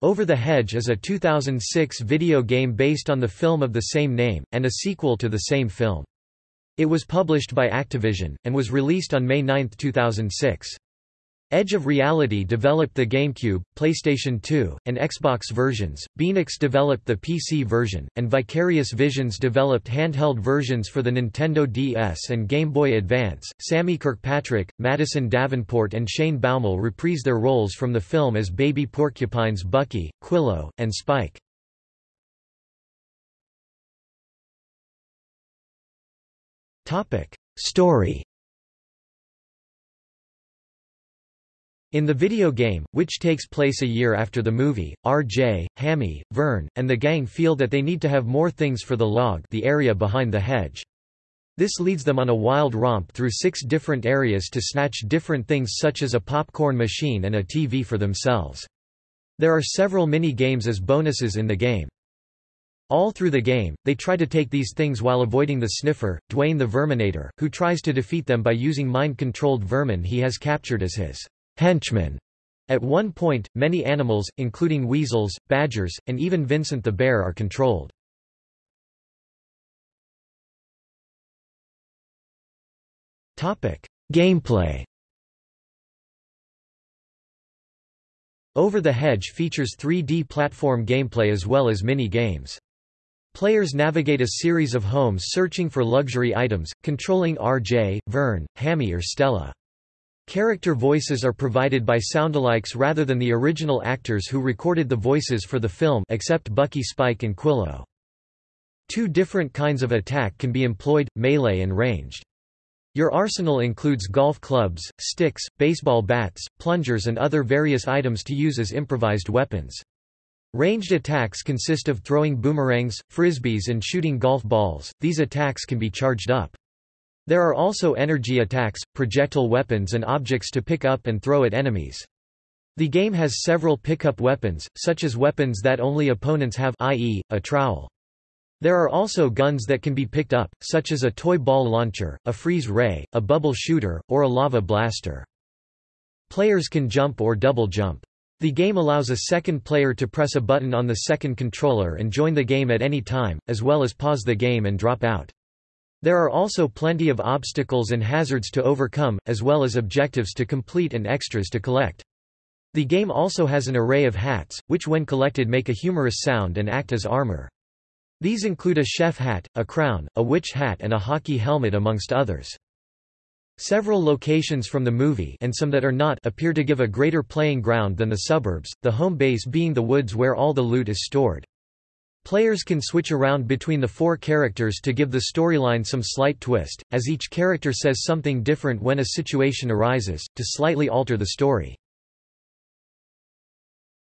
Over the Hedge is a 2006 video game based on the film of the same name, and a sequel to the same film. It was published by Activision, and was released on May 9, 2006. Edge of Reality developed the GameCube, PlayStation 2, and Xbox versions, Beenox developed the PC version, and Vicarious Visions developed handheld versions for the Nintendo DS and Game Boy Advance. Sammy Kirkpatrick, Madison Davenport, and Shane Baumel reprise their roles from the film as baby porcupines Bucky, Quillo, and Spike. Story In the video game, which takes place a year after the movie, RJ, Hammy, Vern, and the gang feel that they need to have more things for the log the area behind the hedge. This leads them on a wild romp through six different areas to snatch different things such as a popcorn machine and a TV for themselves. There are several mini-games as bonuses in the game. All through the game, they try to take these things while avoiding the Sniffer, Dwayne the Verminator, who tries to defeat them by using mind-controlled vermin he has captured as his henchmen. At one point, many animals, including weasels, badgers, and even Vincent the bear are controlled. Gameplay Over the Hedge features 3D platform gameplay as well as mini-games. Players navigate a series of homes searching for luxury items, controlling RJ, Vern, Hammy or Stella. Character voices are provided by soundalikes rather than the original actors who recorded the voices for the film except Bucky Spike and Quillo. Two different kinds of attack can be employed, melee and ranged. Your arsenal includes golf clubs, sticks, baseball bats, plungers and other various items to use as improvised weapons. Ranged attacks consist of throwing boomerangs, frisbees and shooting golf balls, these attacks can be charged up. There are also energy attacks, projectile weapons and objects to pick up and throw at enemies. The game has several pickup weapons, such as weapons that only opponents have i.e., a trowel. There are also guns that can be picked up, such as a toy ball launcher, a freeze ray, a bubble shooter, or a lava blaster. Players can jump or double jump. The game allows a second player to press a button on the second controller and join the game at any time, as well as pause the game and drop out. There are also plenty of obstacles and hazards to overcome, as well as objectives to complete and extras to collect. The game also has an array of hats, which when collected make a humorous sound and act as armor. These include a chef hat, a crown, a witch hat and a hockey helmet amongst others. Several locations from the movie and some that are not appear to give a greater playing ground than the suburbs, the home base being the woods where all the loot is stored. Players can switch around between the four characters to give the storyline some slight twist, as each character says something different when a situation arises, to slightly alter the story.